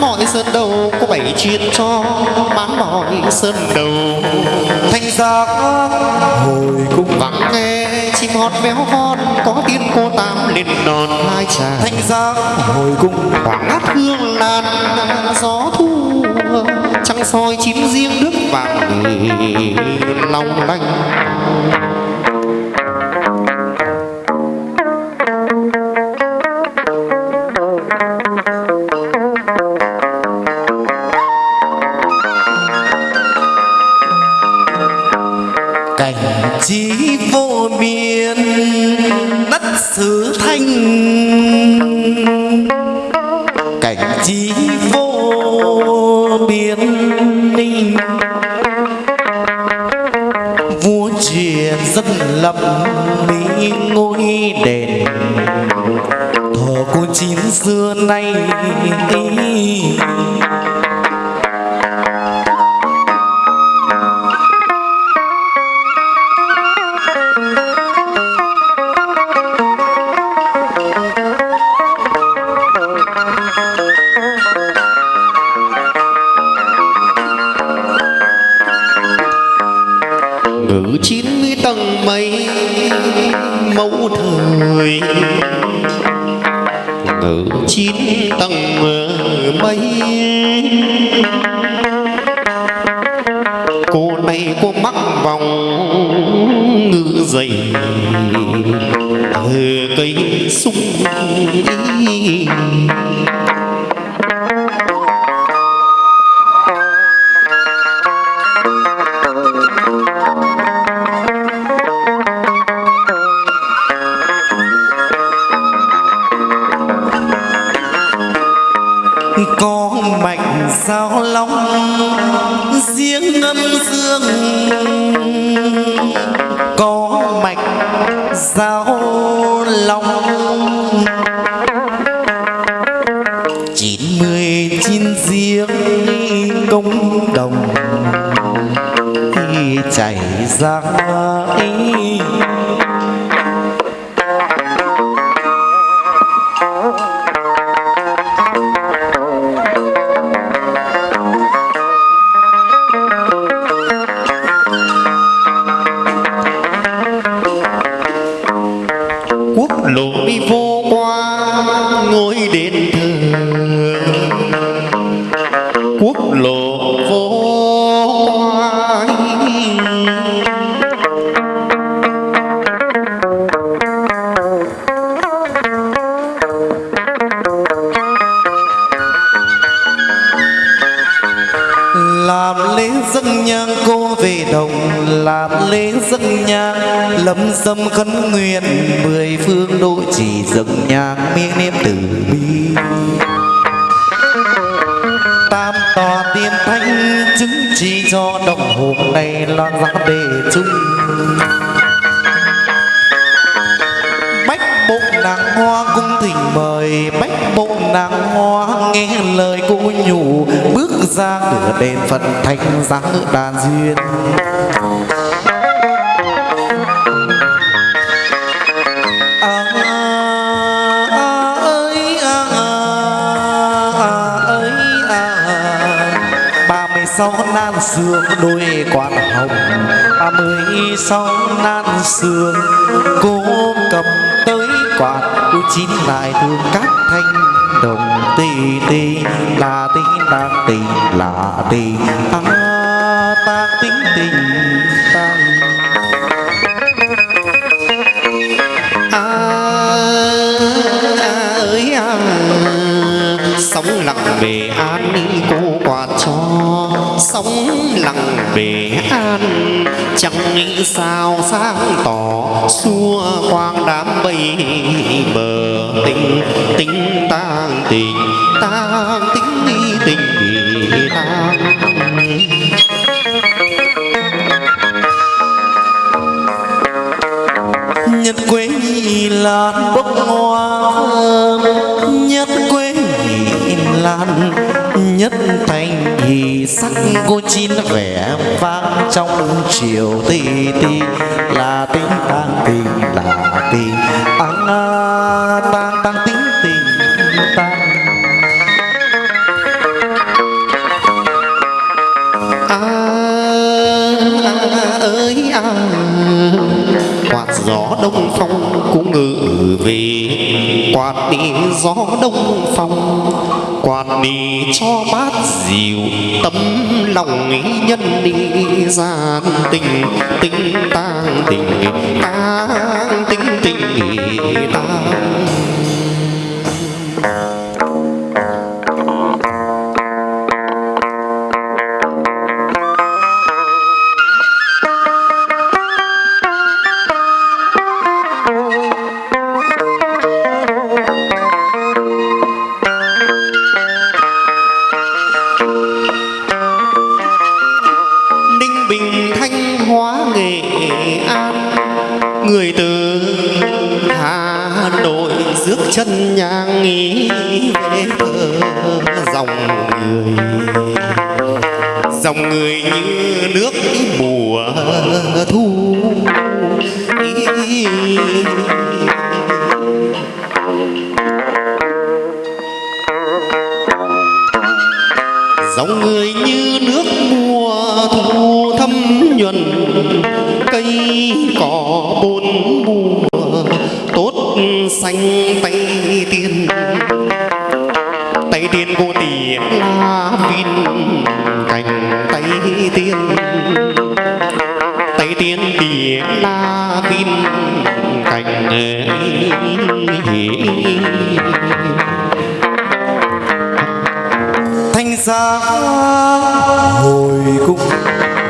mọi sơn đầu có bảy chuyện cho bán mọi sơn đầu. Thanh giác hồi cung vắng nghe, chim hót véo von, có tiên cô tam lên đòn hai trà thanh giác hồi cung khoảng ngát hương lan gió thu trăng soi chín riêng nước vàng lòng lanh vô biên đất xứ thanh. Cảnh trí vô biên ninh. Vua triền dân lập mỹ ngôi đền. Thờ cô chín xưa nay ngự chín tầng mây, mẫu thời. Ngự chín tầng mây, cô này cô mắc vòng ngự dày. Từ cây sung có sao lòng. Chín mươi chín riêng công đồng khi chảy ra ấy làm lễ dân nhang cô về đồng, làm lễ dân nhang. Lâm dâm khấn nguyện, mười phương độ chỉ dân nhang miếng niệm từ bi. Tam tòa tiên thánh chứng chỉ cho đồng hồ này loan ra đề chung. Bụng nàng hoa cung thỉnh mời, bách bụng nàng hoa nghe lời cô nhủ. Bước ra cửa đền phật thanh giá đàn duyên. À, à, ơi ơi à, ba mươi sáu nan sườn đôi quan hồng. Ba mươi sáu nan sườn cô cầm quạt u chín lại thương các thanh đồng tì tì là tí tạc tì là tì ta ta tính tình. Sống lặng về an cô quạt cho. Sống lặng về an, chẳng nghĩ sao sáng tỏ. Xua quang đám bay bờ tình tình tang tình tang tình tình tang. Nhân quế lan bốc hoa chiều ti ti, là tiếng tang tình là tình ăn tang tang tiếng tình tang. À à ơi à quạt gió đông phong cũng ngự về, quạt đi gió đông phong quạt đi cho mát dịu, tấm lòng ý nhân đi gian tình. Tình tang tình tang tình tình tang Người từ Hà Nội rước chân nhang nghĩ về dòng người Dòng người như nước mùa thu dòng người như nước mùa thu thấm nhuần cỏ bốn mùa, tốt xanh tay tiên. Tay tiên vô tỷ la pin cành tay tiên. Tay tiên tỷ la pin cành thanh sáng